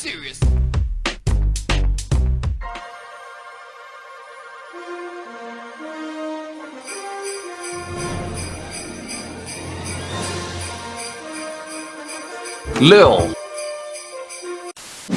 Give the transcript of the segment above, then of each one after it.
Serious. Lil.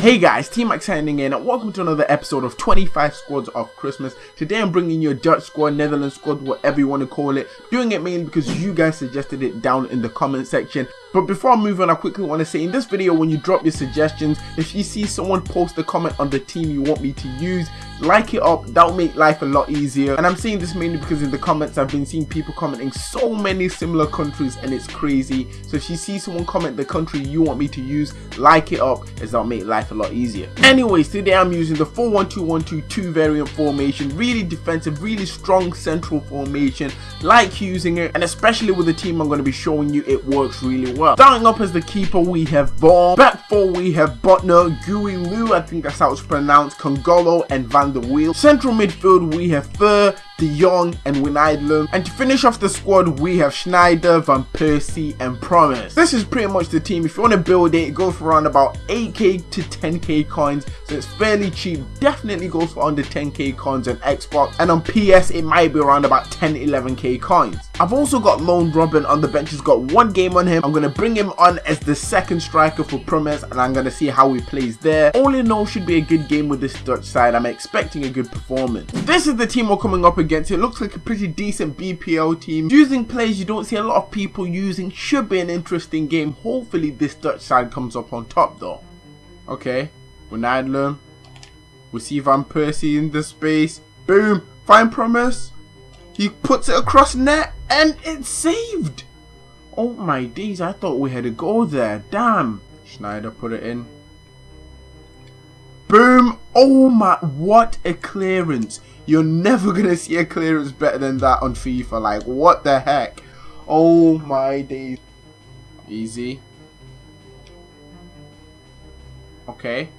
Hey guys, T-Mac signing in and welcome to another episode of 25 Squads of Christmas. Today I'm bringing you a Dutch squad, Netherlands squad, whatever you want to call it. Doing it mainly because you guys suggested it down in the comment section. But before I move on, I quickly want to say in this video, when you drop your suggestions, if you see someone post a comment on the team you want me to use, like it up, that'll make life a lot easier. And I'm saying this mainly because in the comments, I've been seeing people commenting so many similar countries and it's crazy. So if you see someone comment the country you want me to use, like it up as that'll make life a lot easier. Anyways, today I'm using the 4-1-2-1-2-2 variant formation, really defensive, really strong central formation, like using it, and especially with the team I'm going to be showing you, it works really well. Starting up as the keeper, we have Baum. Back four, we have Büttner, Gui Lu, I think that's how it's pronounced, Kongolo, and Van der Wiel. Central midfield, we have Fer, De Jong and Wijnaldum. And to finish off the squad, we have Sneijder, Van Persie and Promise. This is pretty much the team. If you want to build it, it goes for around about 8k to 10k coins. So it's fairly cheap. Definitely goes for under 10k coins on Xbox. And on PS, it might be around about 10, 11k coins. I've also got Lone Robben on the bench. He's got one game on him. I'm going to bring him on as the second striker for Promise. And I'm going to see how he plays there. All in all, should be a good game with this Dutch side. I'm expecting a good performance. This is the team we're coming up against. It looks like a pretty decent BPL team. Using players you don't see a lot of people using should be an interesting game. Hopefully this Dutch side comes up on top though. Okay, Wijnaldum. We see Van Persie in the space. Boom, fine promise. He puts it across net and it's saved. Oh my days, I thought we had a goal there. Damn. Sneijder put it in. Boom. Oh my, what a clearance. You're never going to see a clearance better than that on FIFA. Like, what the heck? Oh my days. Easy. Okay.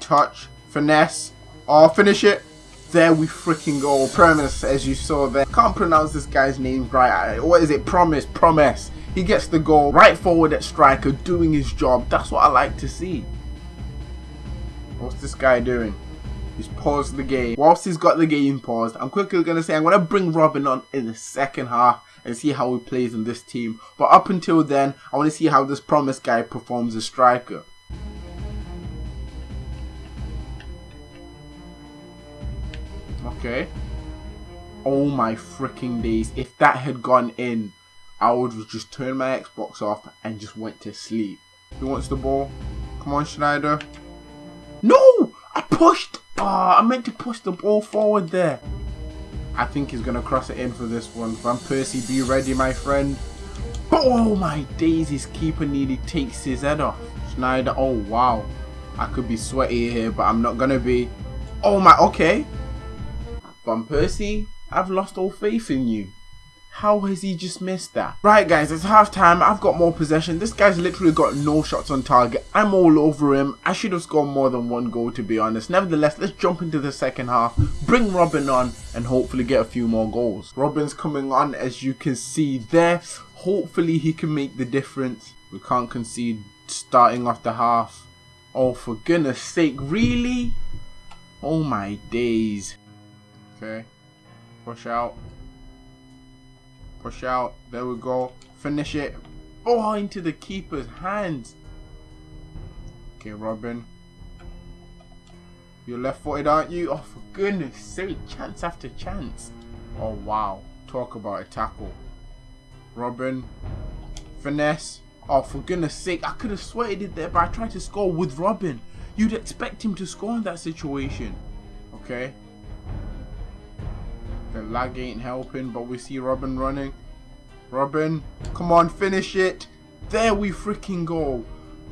Touch. Finesse. Oh, finish it. There we freaking go. Promise, as you saw there. Can't pronounce this guy's name right. What is it? Promise. Promise. He gets the goal. Right forward at striker, doing his job. That's what I like to see. What's this guy doing? He's paused the game. Whilst he's got the game paused, I'm quickly going to say I'm going to bring Robben on in the second half and see how he plays in this team. But up until then, I want to see how this promise guy performs as striker. Okay. Oh my freaking days. If that had gone in, I would have just turn my Xbox off and just went to sleep. Who wants the ball? Come on, Sneijder. I pushed! Oh, I meant to push the ball forward there. I think he's going to cross it in for this one. Van Persie, be ready, my friend. Oh my days, his keeper nearly takes his head off. Sneijder, oh wow. I could be sweaty here, but I'm not going to be. Oh my, okay. Van Persie, I've lost all faith in you. How has he just missed that? Right guys, it's half time. I've got more possession. This guy's literally got no shots on target. I'm all over him. I should have scored more than one goal to be honest. Nevertheless, let's jump into the second half. Bring Robben on and hopefully get a few more goals. Robben's coming on as you can see there. Hopefully he can make the difference. We can't concede starting off the half. Oh for goodness sake, really? Oh my days. Okay, push out. Push out. There we go. Finish it. Oh, into the keeper's hands. Okay, Robben. You're left footed, aren't you? Oh, for goodness sake. Chance after chance. Oh, wow. Talk about a tackle. Robben. Finesse. Oh, for goodness sake. I could have sweated it there, but I tried to score with Robben. You'd expect him to score in that situation. Okay. The lag ain't helping, but we see Robben running. Robben, come on, finish it. There we freaking go.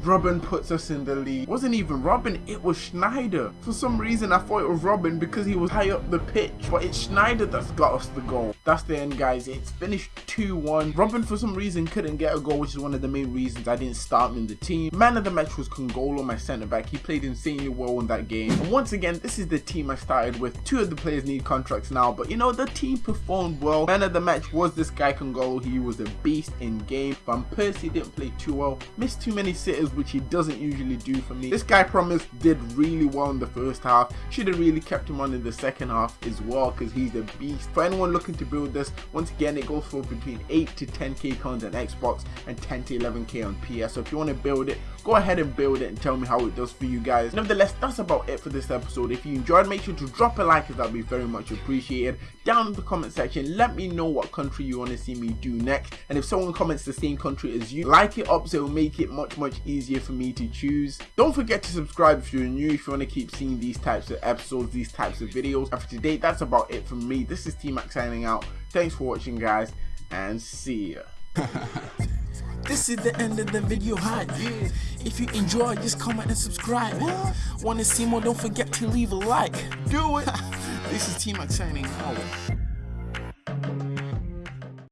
Robben puts us in the lead. wasn't even Robben, it was Sneijder. For some reason I thought it was Robben because he was high up the pitch, but it's Sneijder that's got us the goal. That's the end guys, it's finished 2-1. Robben for some reason couldn't get a goal, which is one of the main reasons I didn't start him in the team. Man of the match was Kongolo, my centre back. He played insanely well in that game. And once again, this is the team I started with. Two of the players need contracts now, but you know, the team performed well. Man of the match was this guy Kongolo. He was a beast in game. Van Persie didn't play too well, missed too many sitters which he doesn't usually do for me. This guy Promise did really well in the first half. Should have really kept him on in the second half as well because he's a beast. For anyone looking to build this, once again, it goes for between 8 to 10k coins on Xbox and 10 to 11k on PS. So if you want to build it, go ahead and build it and tell me how it does for you guys. Nevertheless, that's about it for this episode. If you enjoyed, make sure to drop a like as that would be very much appreciated. Down in the comment section, let me know what country you want to see me do next. And if someone comments the same country as you, like it up so it'll make it much much easier for me to choose. Don't forget to subscribe if you're new, if you want to keep seeing these types of episodes, these types of videos. And for today, that's about it from me. This is T-Mac signing out. Thanks for watching guys and see ya. This is the end of the video hype. If you enjoyed, just comment and subscribe. Wanna see more? Don't forget to leave a like. Do it. This is T-Mac signing out.